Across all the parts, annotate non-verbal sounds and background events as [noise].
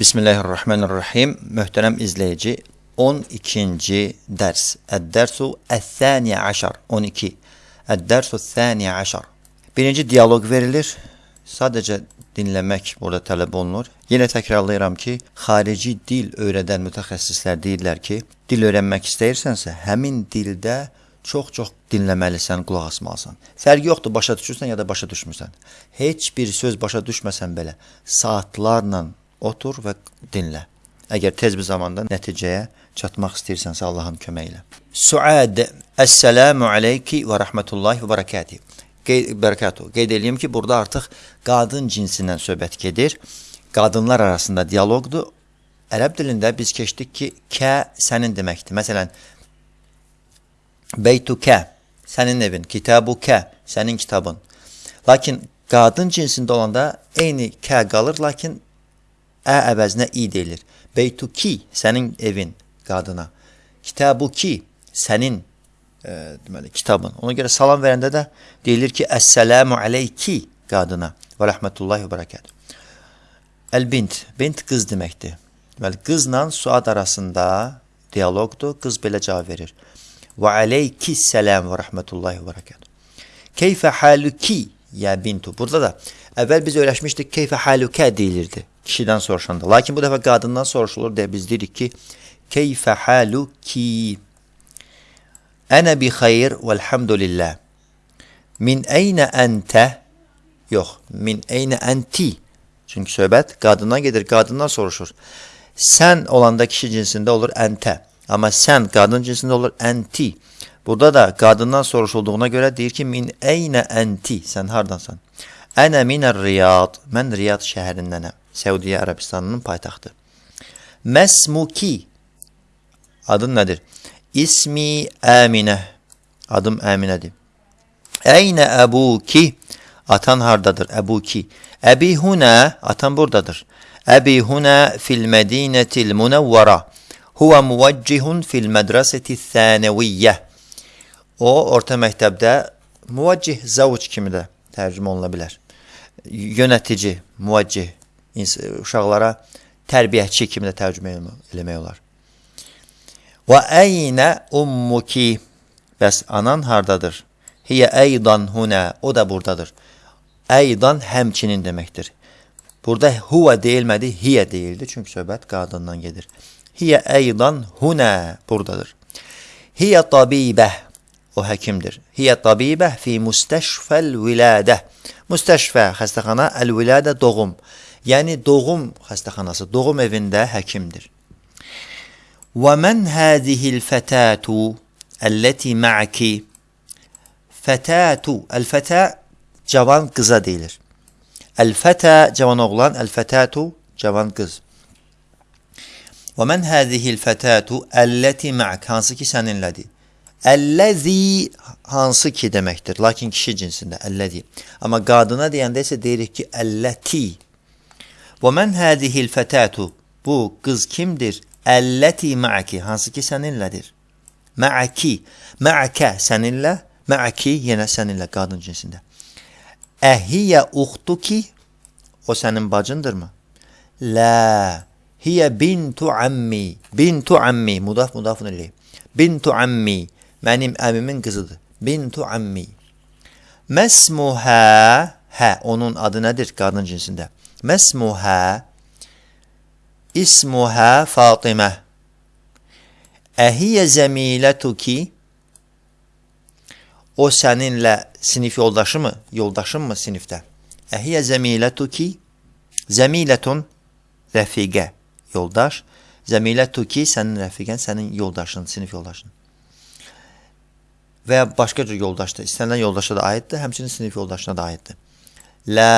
Bismillahirrahmanirrahim. Möhtərəm izləyici, 12-ci dərs. Əd-dərsu əth-thani əşər. 12. Əd-dərsu əth-thani əşər. Birinci dialoq verilir. Sadəcə dinləmək burada tələb olunur. Yenə təkrarlayıram ki, xarici dil öyrədən mütəxəssislər deyirlər ki, dil öyrənmək istəyirsənsə, həmin dildə çox-çox dinləməlisən, qulaq asmalısan. Fərqi yoxdur, başa düşürsən ya da başa düşmürsən. Heç bir söz başa düşməsən belə, saatlarla otur və dinlə. Əgər tez bir zamanda nəticəyə çatmaq istəyirsənsə Allahın köməyi ilə. Suad, Əssəlamu aleyki və rəhmətullahi və bərəkəti. Bərəkətu. Qeyd edeyim ki, burada artıq qadın cinsindən söhbət gedir. Qadınlar arasında dialoqdur. Ərəb dilində biz keçdik ki, kə sənin deməkdir. Məsələn, beytukə, sənin evin, kitabukə, sənin kitabın. Lakin qadın cinsində olanda eyni kə qalır, lakin ə əvəzinə i deyilir. Beytuki, sənin evin qadına. Kitabuki, sənin e, deməli, kitabın. Ona görə salam verəndə də deyilir ki, Əssəlamu aleyki qadına və rəhmətullahi və bərəkət. Əl-bint, bint qız deməkdir. Deməli, qızla suad arasında dialoqdur, qız belə cavab verir. Və aleyki səlam və rəhmətullahi və bərəkət. Keyfə haluki, ya bintu. Burada da əvvəl biz öyrəşmişdik, keyfə halukə deyilirdi kişidən soruşanda. Lakin bu dəfə qadından soruşulur deyə biz deyirik ki, keyfə haluki. Ənə bi xeyr vəlhamdülillah. Min əynə əntə? Yox, min əynə ənti. Çünki söhbət qadından gedir, qadından soruşur. Sən olanda kişi cinsində olur əntə. Amma sən qadın cinsində olur ənti. Burada da qadından soruşulduğuna görə deyir ki, min əynə ənti. Sən hardansan? Ənə minər Riyad. Mən Riyad şəhərindənəm. Səudiyyə Ərəbistanının paytaxtı. Məsmuki. Adın nədir? İsmi Əminə. Adım Əminədir. Əynə əbuki. Atan hardadır? Əbuki. Əbi hunə. Atan buradadır. Əbi hunə fil mədinətil munəvvara. Huvə muvaccihun fil mədrəsəti thənəviyyə. O, orta məktəbdə muvaccih zavuc kimi də tərcümə oluna bilər. Yönətici, muvaccih, uşaqlara tərbiyəçi kimi də tərcümə eləmək olar. Və əynə ummuki Bəs anan hardadır? Hiyə əydan hunə, o da buradadır. Əydan həmçinin deməkdir. Burada huvə deyilmədi, hiyə deyildi. Çünki söhbət qadından gedir. Hiyə əydan hunə, buradadır. Hiyə tabibə, o həkimdir. Hiyə tabibə fi müstəşfəl vilədə. Müstəşfə, xəstəxana, əl-vilədə doğum. Yəni doğum xəstəxanası, doğum evində həkimdir. Və mən hədihil fətatu əlləti ma'ki Fətatu, əl-fətə cavan qıza deyilir. Əl-fətə cavan oğlan, əl-fətatu cavan qız. Və mən hədihil fətatu əlləti ma'k hansı ki səninlədir. Əlləzi hansı ki deməkdir, lakin kişi cinsində əlləzi. Amma qadına deyəndə isə deyirik ki, əlləti. Və mən hədihil fətatu bu qız kimdir? Əlləti ma'ki hansı ki səninlədir. Ma'ki, ma'kə səninlə, ma'ki yenə səninlə qadın cinsində. Əhiyyə uxtuki o sənin bacındırmı? Lə, hiyə bintu ammi, bintu ammi, mudaf mudafun ileyh. Bintu ammi, mənim əmimin qızıdır. Bintu ammi. Məsmuhə, hə, onun adı nədir qadın cinsində? Məsmuhə İsmuhə Fatimə Əhiyyə zəmilətuki O səninlə sinif yoldaşı mı? Yoldaşın mı sinifdə? Əhiyyə zəmilətuki Zəmilətun rəfiqə yoldaş Zəmilətuki sənin rəfiqən, sənin yoldaşın, sinif yoldaşın. Və ya başqa cür yoldaşdır. İstənilən yoldaşa da aiddir, həmçinin sinif yoldaşına da aiddir. Lə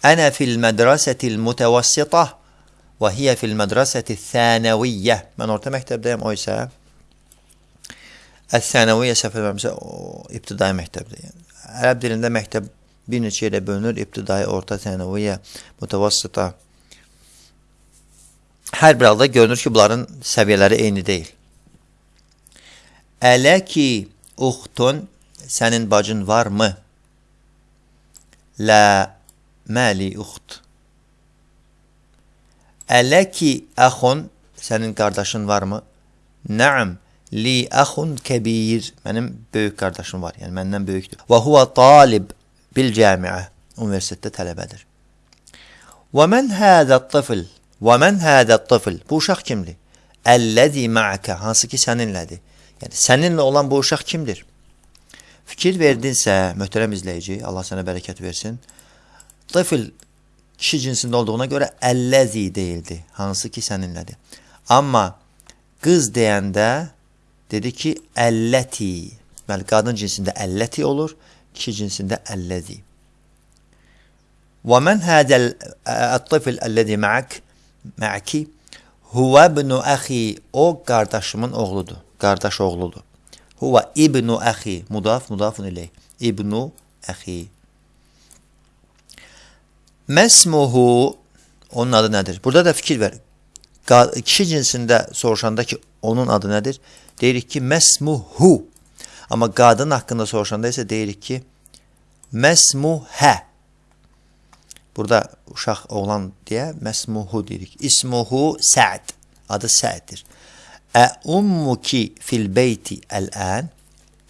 Ənə fil mədrəsətil mütəvəssitə və hiyə fil mədrəsəti thənəviyyə. Mən orta məktəbdəyəm, o isə Əs-sənəviyyə səhv eləmirəmsə, ibtidai məktəbdir. Yəni, ərəb dilində məktəb bir neçə yerə bölünür. İbtidai, orta, sənəviyyə, mütəvəssitə. Hər bir halda görünür ki, bunların səviyyələri eyni deyil. Ələki uxtun, sənin bacın varmı? Lə Məli uxt. Ələki əxun, sənin qardaşın varmı? Nəam, li əxun kəbir, mənim böyük qardaşım var, yəni məndən böyükdür. Və huva talib bil cəmiə, universitetdə tələbədir. Və mən hədə tıfl, və mən hədə tıfl, bu uşaq kimdir? Əlləzi ma'aka, hansı ki səninlədir. Yəni, səninlə olan bu uşaq kimdir? Fikir verdinsə, möhtərəm izləyici, Allah sənə bərəkət versin, tıfl kişi cinsində olduğuna görə əlləzi deyildi, hansı ki səninlədir. Amma qız deyəndə dedi ki, əlləti, deməli, qadın cinsində əlləti olur, kişi cinsində əlləzi. Mən hədəl ət-tıfl əlləzi ma'ak, ma'aki, Huvə ibnu əxi, o qardaşımın oğludur, qardaş oğludur. Huvə ibnu əxi, mudaf, mudafun ileyh. İbnu əxi. Məsmuhu, onun adı nədir? Burada da fikir ver. Kişi cinsində soruşanda ki, onun adı nədir? Deyirik ki, məsmuhu. Amma qadın haqqında soruşanda isə deyirik ki, məsmuhə. Burada uşaq oğlan deyə məsmuhu deyirik. İsmuhu Səd. Adı Səddir. Ə ummuki fil beyti ələn?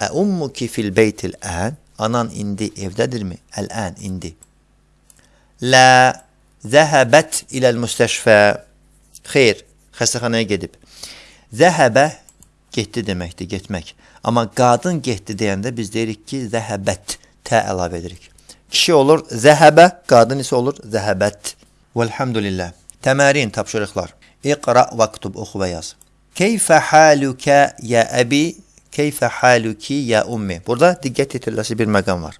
Ə ummuki fil beytil ən? Anan indi evdədirmi? Ələn indi. Lə zəhəbət iləl müstəşfə. Xeyr, xəstəxanaya gedib. Zəhəbə getdi deməkdir, getmək. Amma qadın getdi deyəndə biz deyirik ki, zəhəbət tə əlavə edirik. Kişi olur zəhəbə, qadın isə olur zəhəbət. Vəlhamdülillah. Təmərin, tapşırıqlar. İqra və ktub, oxu və yaz. Keyfə halukə ya əbi, keyfə haluki ya ummi. Burada diqqət yetirilməsi bir məqam var.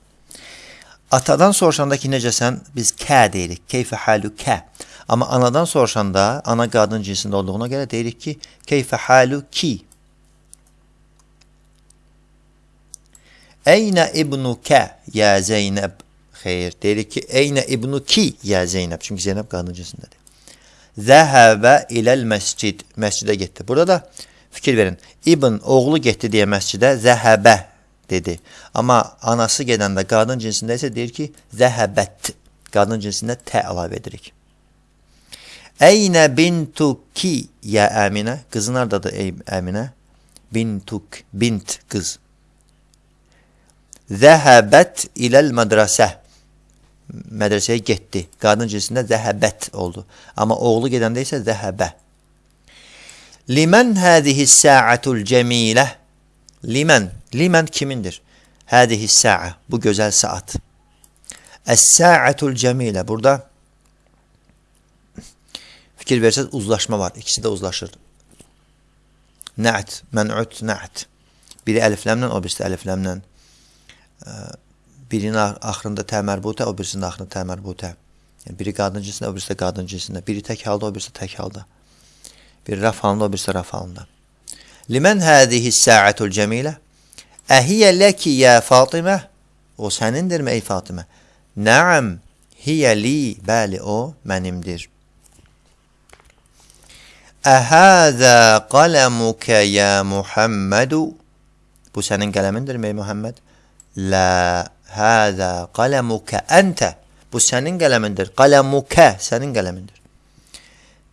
Atadan soruşanda ki, necəsən, biz kə deyirik. Keyfə halukə. Amma anadan soruşanda, ana qadın cinsində olduğuna görə deyirik ki, keyfə haluki. Əynə ibnukə ya Zeynəb. Xeyr, deyirik ki, Eynə ibnu ki, yə Zeynəb. Çünki Zeynəb qadın cinsindədir. Zəhəbə iləl məscid. Məscidə getdi. Burada da fikir verin. İbn oğlu getdi deyə məscidə zəhəbə dedi. Amma anası gedəndə qadın cinsində isə deyir ki, zəhəbət. Qadın cinsində tə əlavə edirik. Əynə bintuki yə Əminə. Qızın hardadır ey Əminə? Bintuk, bint qız. Zəhəbət iləl mədrasə mədrəsəyə getdi. Qadın cinsində zəhəbət oldu. Amma oğlu gedəndə isə zəhəbə. Limən həzihi səatul cəmilə? Limən, limən kimindir? Həzihi sə'a, bu gözəl saat. Əs-səatul cəmilə, burada fikir versəz uzlaşma var. İkisi də uzlaşır. Nə't, mən'ut, nə't. Biri əlifləmlə, o birisi əlifləmlə birinin axırında tə mərbutə, o birisinin axırında tə mərbutə. Yəni biri qadın cinsində, o birisi də qadın cinsində. Biri tək halda, o birisi tək halda. Biri raf halında, o birisi raf halında. Limən hədihi səatul cəmilə? Əhiyyə ləki yə Fatimə? O sənindirmi ey Fatimə? Nəam, hiyə li, bəli o mənimdir. Əhəzə qələmukə yə Muhammədu? Bu sənin qələmindirmi ey Muhammed? Lə Həzə qələmukə əntə. Bu sənin qələmindir. Qələmukə sənin qələmindir.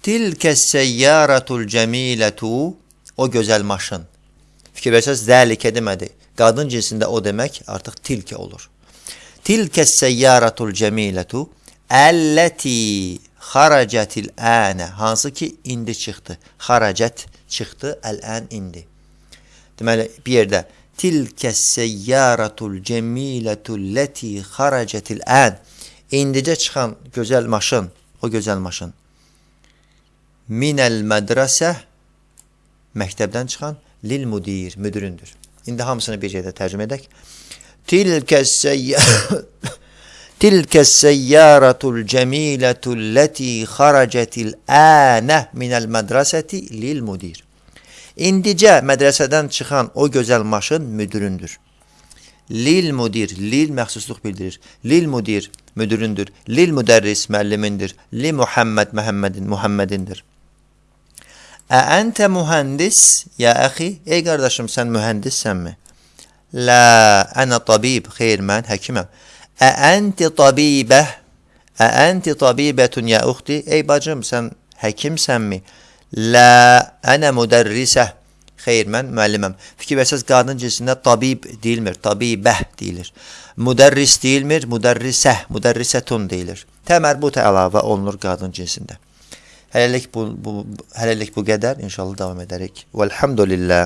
Tilkə səyyaratul cəmilətu o gözəl maşın. Fikir versəz, zəlikə demədi. Qadın cinsində o demək artıq tilkə olur. Tilkə səyyaratul cəmilətu əlləti xaracətil ənə. Hansı ki, indi çıxdı. Xaracət çıxdı, əl-ən indi. Deməli, bir yerdə tilkə səyyaratul cəmilətul ləti xaracətil ən. İndicə çıxan gözəl maşın, o gözəl maşın. Minəl mədrəsə məktəbdən çıxan lil mudir, müdüründür. İndi hamısını bir yerdə tərcümə edək. Səyyaratul [laughs] Tilkə səyyaratul cəmilətul ləti xaracətil ənə minəl mədrəsəti lil mudir. İndicə mədrəsədən çıxan o gözəl maşın müdüründür. Lil mudir, lil məxsusluq bildirir. Lil mudir müdüründür. Lil müdərris müəllimindir. Li Muhammed Məhəmmədin Muhammedindir. Ə əntə mühəndis, ya əxi, ey qardaşım sən mühəndissənmi? Lə, ənə tabib, xeyr mən həkiməm. Ə ənti tabibə, ə ənti tabibətun ya uxti, ey bacım sən həkimsənmi? La, ənə müdərrisə. Xeyr, mən müəlliməm. Fikir versəz, qadın cinsində tabib deyilmir, tabibəh deyilir. Müdərris deyilmir, müdərrisəh, müdərrisətun deyilir. Tə mərbutə əlavə olunur qadın cinsində. Hələlik bu, bu, hələlik bu qədər. İnşallah davam edərik. Vəlhamdülillah.